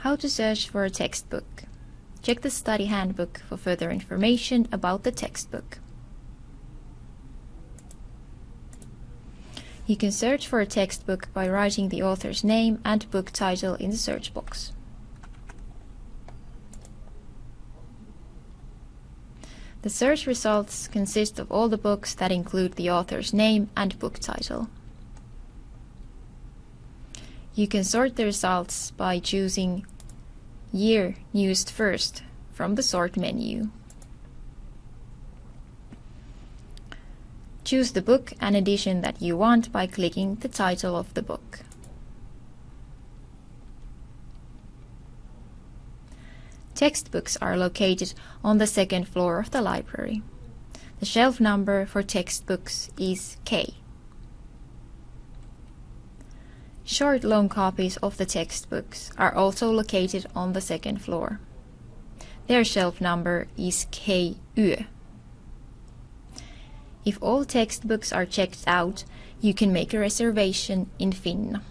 How to search for a textbook. Check the study handbook for further information about the textbook. You can search for a textbook by writing the author's name and book title in the search box. The search results consist of all the books that include the author's name and book title. You can sort the results by choosing Year used first from the Sort menu. Choose the book and edition that you want by clicking the title of the book. Textbooks are located on the second floor of the library. The shelf number for textbooks is K. Short loan copies of the textbooks are also located on the second floor. Their shelf number is KU. If all textbooks are checked out, you can make a reservation in Finna.